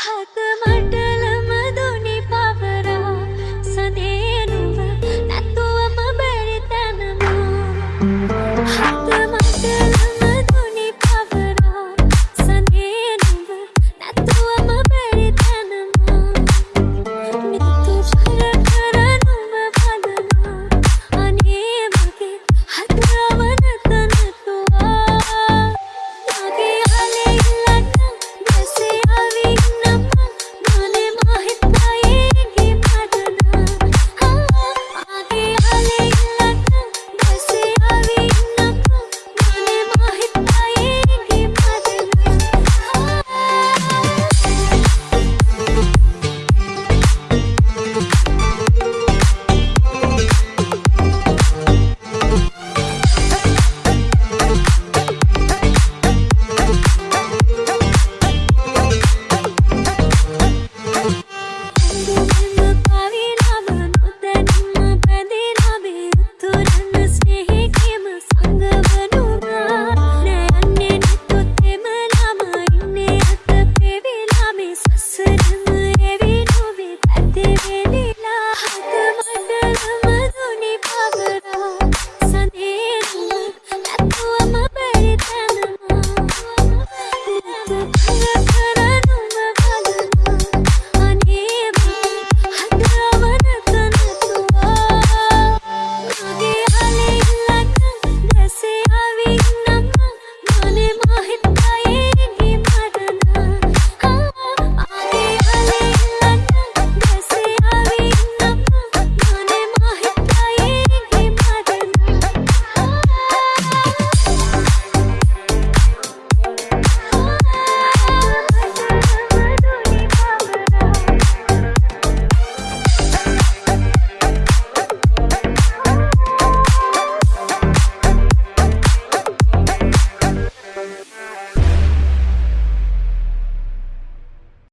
හත මට